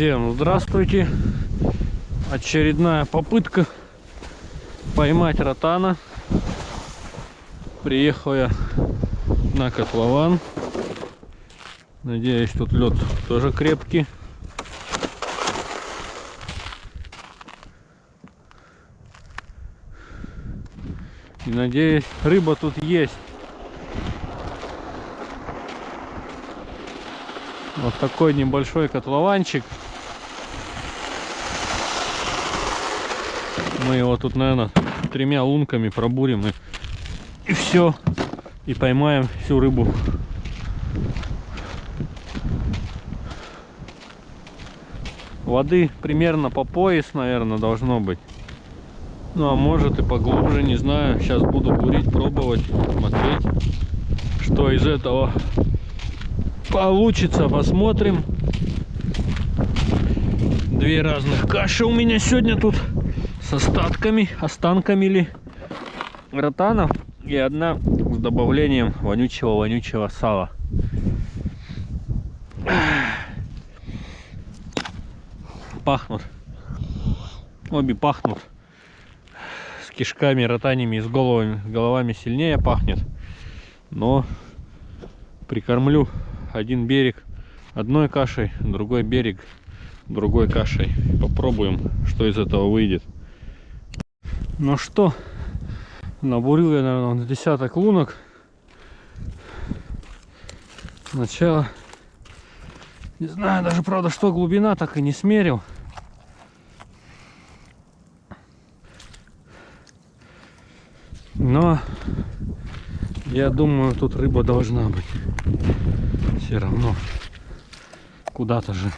Всем здравствуйте! Очередная попытка поймать ротана. Приехал я на котлован. Надеюсь, тут лед тоже крепкий. И надеюсь, рыба тут есть. Вот такой небольшой котлованчик. Мы его тут, наверное, тремя лунками пробурим и, и все. И поймаем всю рыбу. Воды примерно по пояс, наверное, должно быть. Ну, а может и поглубже, не знаю. Сейчас буду бурить, пробовать, смотреть, что из этого получится, посмотрим. Две разных каши у меня сегодня тут с остатками, останками ли ротанов и одна с добавлением вонючего-вонючего сала. Пахнут. Обе пахнут. С кишками, ротанями и с головами, головами сильнее пахнет. Но прикормлю один берег одной кашей, другой берег другой кашей. Попробуем, что из этого выйдет. Ну что, набурил я, наверное, десяток лунок. Сначала, не знаю даже, правда, что глубина, так и не смерил. Но я думаю, тут рыба должна быть все равно куда-то же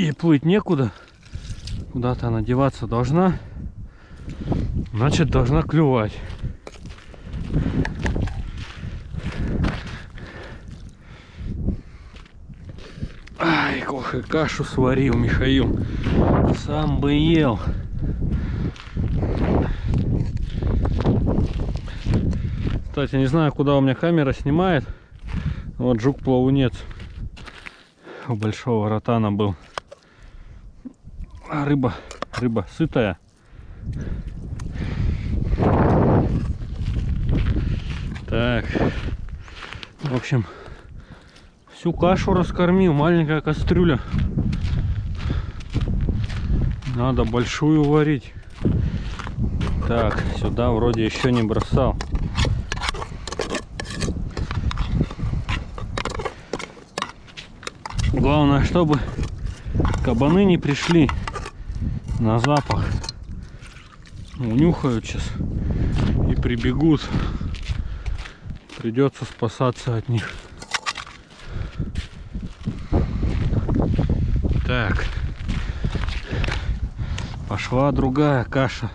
и плыть некуда. Куда-то она деваться должна. Значит должна клювать. Ай ох кашу сварил михаил. Сам бы ел. Кстати, не знаю, куда у меня камера снимает. Вот жук-плавунец у большого ротана был. А рыба, рыба сытая. Так, в общем, всю кашу раскормил, маленькая кастрюля. Надо большую варить. Так, сюда вроде еще не бросал. Главное, чтобы кабаны не пришли на запах. Унюхают сейчас и прибегут. Придется спасаться от них. Так. Пошла другая каша.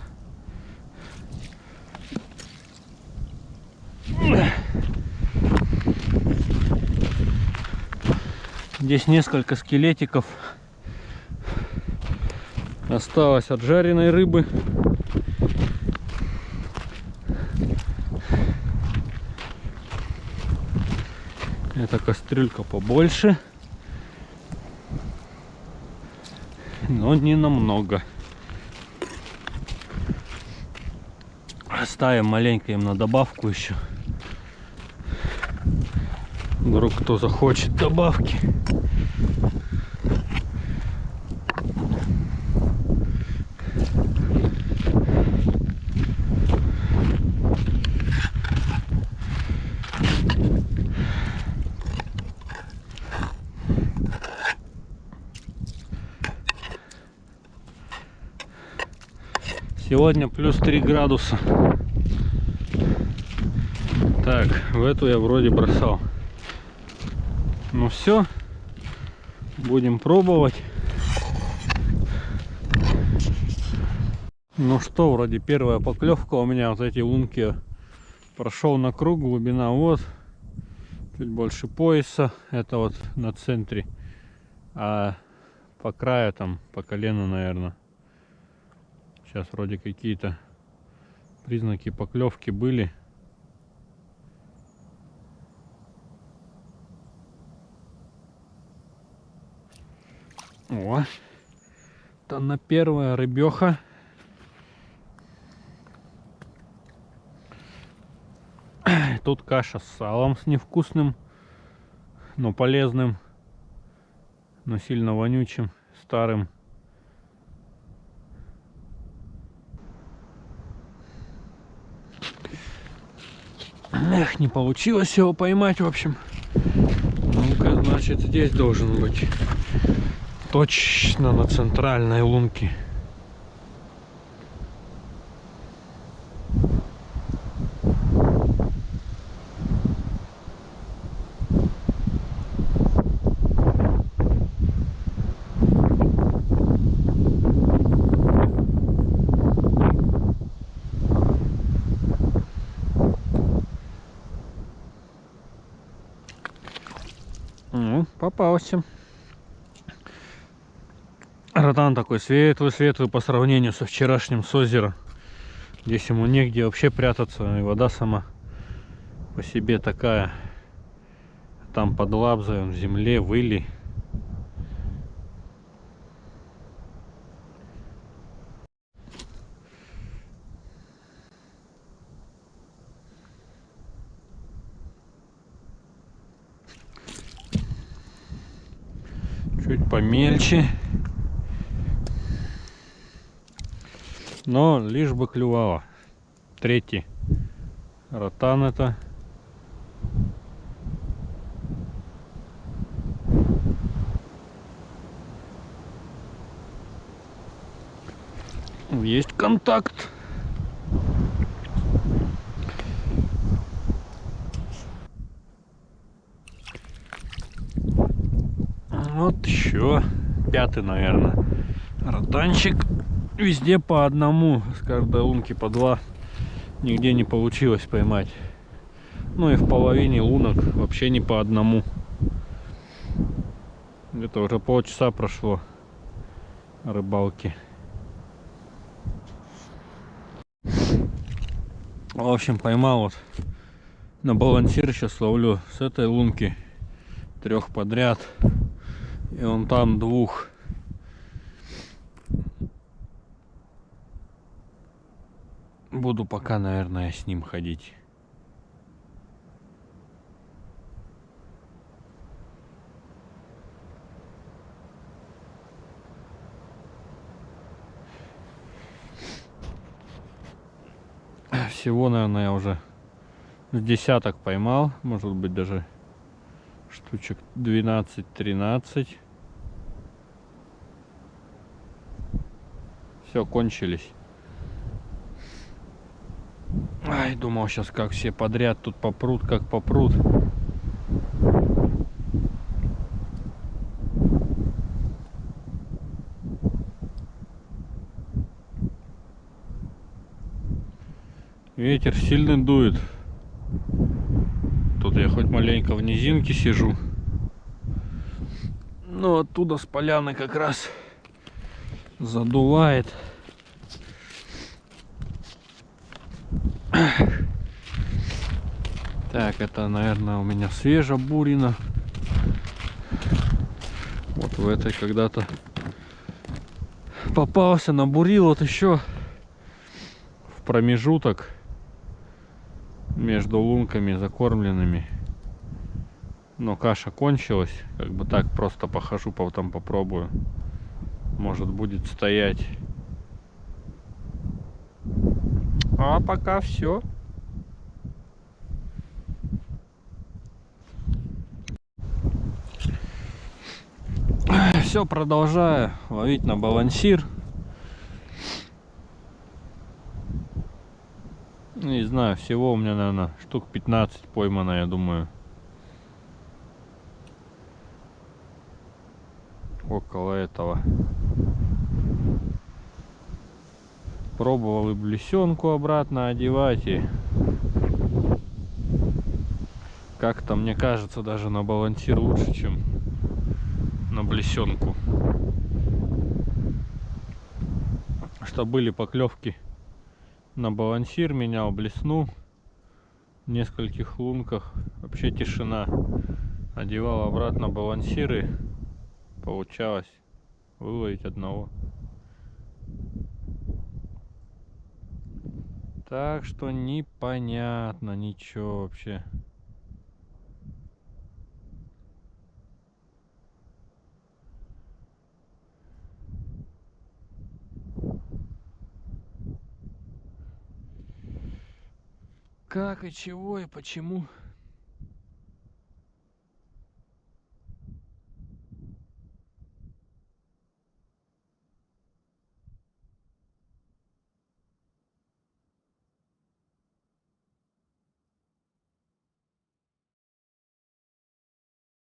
Здесь несколько скелетиков осталось от жареной рыбы. Эта кастрюлька побольше, но не намного. Оставим маленько им на добавку еще. Вдруг кто захочет добавки. Сегодня плюс 3 градуса. Так, в эту я вроде бросал. Ну все, будем пробовать. Ну что, вроде первая поклевка у меня вот эти лунки прошел на круг, глубина вот, чуть больше пояса, это вот на центре, а по краю там, по колено, наверное. Сейчас вроде какие-то признаки поклевки были. О, это на первая рыбеха. Тут каша с салом, с невкусным, но полезным, но сильно вонючим, старым. Эх, не получилось его поймать, в общем. Ну-ка, значит, здесь должен быть. Точно на центральной лунке. Ну, попался. Ротан такой светлый-светлый по сравнению со вчерашним с озера. Здесь ему негде вообще прятаться, и вода сама по себе такая. Там под лабзой, он в земле, выли. Чуть помельче. Но лишь бы клювало. Третий. Ротан это. Есть контакт. Вот еще пятый, наверное, ротанчик. Везде по одному, с каждой лунки по два. Нигде не получилось поймать. Ну и в половине лунок вообще не по одному. Где-то уже полчаса прошло рыбалки. В общем, поймал вот на балансир сейчас ловлю с этой лунки трех подряд. И он там двух. Буду пока, наверное, с ним ходить. Всего, наверное, я уже с десяток поймал. Может быть, даже штучек 12-13. Все, кончились. Ай, думал сейчас как все подряд тут попрут, как попрут. Ветер сильно дует. Тут я хоть маленько в низинке сижу. Но оттуда с поляны как раз задувает. Так, это, наверное, у меня свежа бурина. Вот в этой когда-то попался, набурил вот еще в промежуток между лунками закормленными. Но каша кончилась. Как бы так просто похожу, потом попробую. Может будет стоять. А пока все. Все продолжаю ловить на балансир. Не знаю, всего у меня, наверное, штук 15 поймано, я думаю. Около этого. Пробовал и блесенку обратно одевать. И как-то, мне кажется, даже на балансир лучше, чем блесенку. Что были поклевки на балансир, менял блесну в нескольких лунках. Вообще тишина. Одевал обратно балансиры. Получалось выловить одного. Так что непонятно ничего вообще. Как и чего и почему